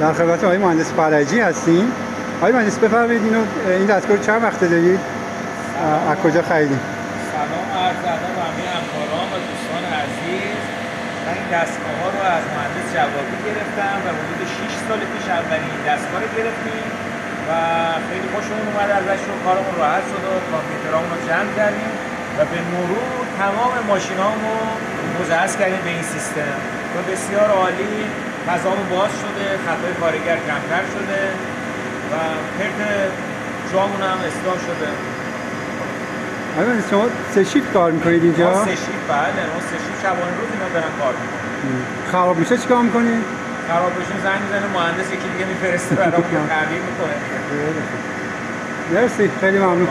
در خدمت آقای مهندس فرجی هستیم. آقای مهندس بفرمایید اینو این دستگاه چند وقته دارید؟ از کجا خریدید سلام عرض ادب همه همکاران و دوستان عزیز. من این دستگاه ها رو از مهندس جوابی گرفتم و حدود 6 سال پیش اولین دستگاه رو گرفتیم و خیلی خوشمون اومد ازش رو کارمون راحت شد و کامپیوترامون رو جمع کردیم و به مرور تمام ماشینامو مجهز کردیم به این سیستم. و بسیار عالی فضامون باز شده خطای کارگر کمتر شده و پرت جامون هم اصلاح شده. مهندس شما سه شیفت کار می‌کنید اینجا؟ ما سه شیفت بله. ما سه شیفت شبانه روز اینا دارن کار می‌کنن. خراب میشه چیکار می‌کنید خراب بشون زنگ می‌زنه مهندس یکی دیگه میفرسته برامون تعمیر می‌کنه. مرسی خیلی ممنون.